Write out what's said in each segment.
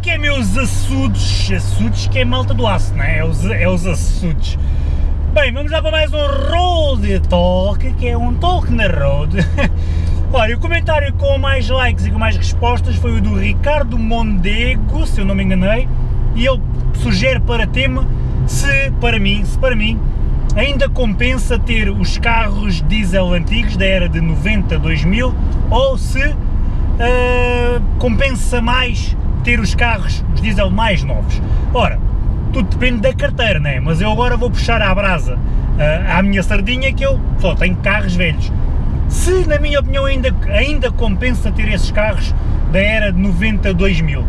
que é, meus açudes? Açudes que é malta do aço, não é? É os, é os açudes. Bem, vamos lá para mais um Road Talk, que é um talk na road. Olha, o comentário com mais likes e com mais respostas foi o do Ricardo Mondego, se eu não me enganei, e ele sugere para tema se, para mim, se para mim, ainda compensa ter os carros diesel antigos da era de 90, 2000, ou se uh, compensa mais ter os carros, os diesel mais novos. Ora, tudo depende da carteira, né? mas eu agora vou puxar à brasa uh, à minha sardinha que eu só tenho carros velhos se na minha opinião ainda, ainda compensa ter esses carros da era de 90 2000.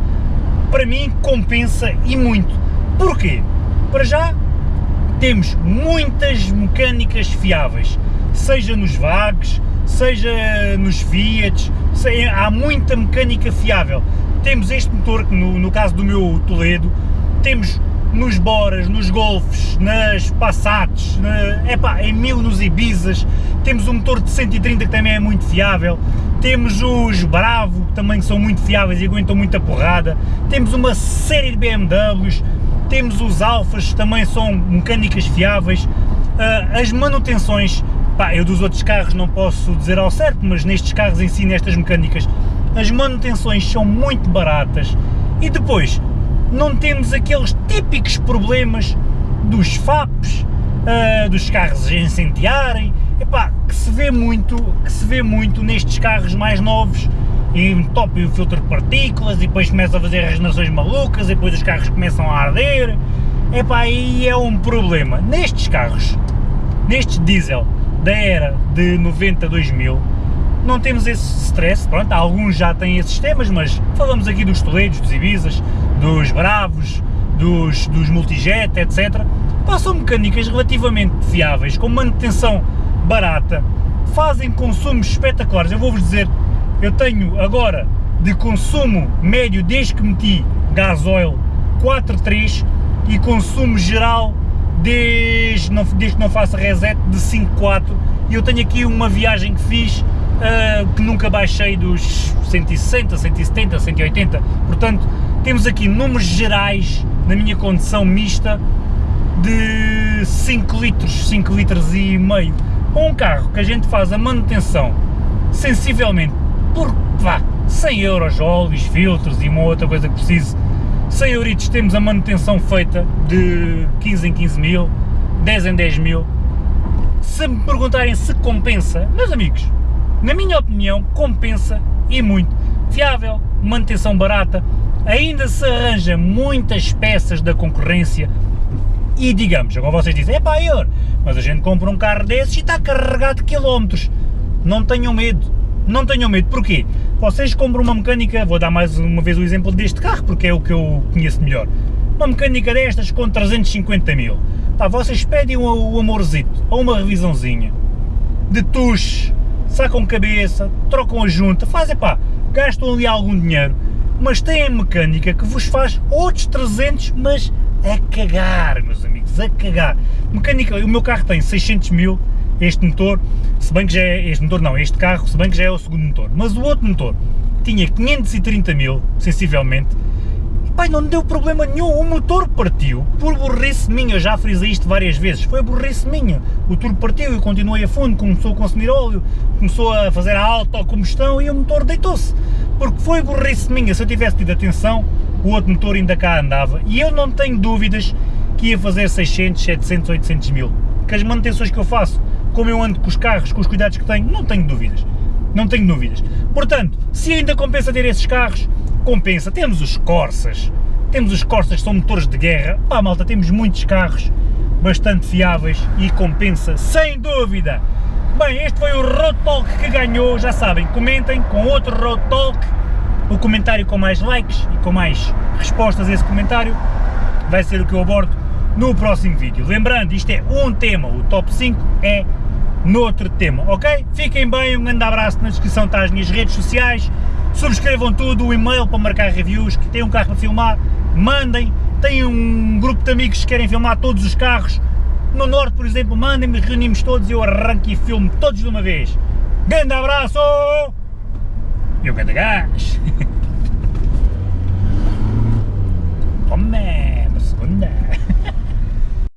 Para mim compensa e muito. Porquê? Para já temos muitas mecânicas fiáveis, seja nos VAGs, seja nos Fiat, há muita mecânica fiável. Temos este motor, no, no caso do meu Toledo, temos nos Boras, nos Golfs, nas Passats, na, epá, em mil nos Ibizas, temos um motor de 130 que também é muito fiável, temos os Bravo que também são muito fiáveis e aguentam muita porrada, temos uma série de BMWs, temos os Alfas que também são mecânicas fiáveis, uh, as manutenções, pá, eu dos outros carros não posso dizer ao certo, mas nestes carros em si, nestas mecânicas, as manutenções são muito baratas. E depois não temos aqueles típicos problemas dos FAPs, uh, dos carros a incendiarem, epá, que se vê muito, que se vê muito nestes carros mais novos, e top o filtro de partículas, e depois começa a fazer regenerações malucas, e depois os carros começam a arder, epá, aí é um problema. Nestes carros, nestes diesel da era de 90 2000, não temos esse stress, pronto, alguns já têm esses sistemas, mas falamos aqui dos Toledos, dos Ibizas, dos Bravos, dos, dos Multijet, etc. Passam mecânicas relativamente fiáveis, com manutenção barata, fazem consumos espetaculares, eu vou-vos dizer, eu tenho agora de consumo médio desde que meti gasóleo 4.3 e consumo geral desde, desde que não faço reset de 5.4 e eu tenho aqui uma viagem que fiz uh, que nunca baixei dos 160, 170, 180, portanto temos aqui números gerais na minha condição mista de 5 litros, 5 litros e meio, com um carro que a gente faz a manutenção sensivelmente por vá, 100 euros, óleos, filtros e uma outra coisa que precise, 100 euros temos a manutenção feita de 15 em 15 mil, 10 em 10 mil, se me perguntarem se compensa, meus amigos, na minha opinião, compensa e muito. Fiável, manutenção barata, ainda se arranja muitas peças da concorrência e digamos, agora vocês dizem, é pá, mas a gente compra um carro desses e está carregado de quilómetros. Não tenham medo, não tenham medo, porquê? Vocês compram uma mecânica, vou dar mais uma vez o exemplo deste carro, porque é o que eu conheço melhor, uma mecânica destas com 350 mil, pá, vocês pedem o, o amorzito, ou uma revisãozinha, de tuche, sacam cabeça, trocam a junta, fazem pá, gastam ali algum dinheiro, mas têm mecânica que vos faz outros 300, mas a cagar, meus amigos, a cagar. Mecânica, o meu carro tem 600 mil, este motor, se bem que já é, este motor não, este carro, se bem que já é o segundo motor, mas o outro motor tinha 530 mil, sensivelmente, Pai, não deu problema nenhum, o motor partiu, por burrice minha, eu já frisei isto várias vezes, foi burrice minha, o turbo partiu, eu continuei a fundo, começou a consumir óleo, começou a fazer a autocombustão e o motor deitou-se, porque foi burrice minha, se eu tivesse tido atenção, o outro motor ainda cá andava, e eu não tenho dúvidas que ia fazer 600, 700, 800 mil, que as manutenções que eu faço, como eu ando com os carros, com os cuidados que tenho, não tenho dúvidas, não tenho dúvidas. Portanto, se ainda compensa ter esses carros, compensa. Temos os Corsas, temos os Corsas que são motores de guerra, pá malta, temos muitos carros bastante fiáveis e compensa, sem dúvida. Bem, este foi o Road Talk que ganhou, já sabem, comentem com outro Road Talk, o comentário com mais likes e com mais respostas a esse comentário vai ser o que eu abordo no próximo vídeo. Lembrando, isto é um tema, o top 5 é noutro tema, ok? Fiquem bem, um grande abraço, na descrição está as minhas redes sociais, subscrevam tudo, o e-mail para marcar reviews, que tem um carro para filmar, mandem, tem um grupo de amigos que querem filmar todos os carros, no Norte, por exemplo, mandem-me, reunimos todos e eu arranco e filmo todos de uma vez. Grande abraço! E o grande!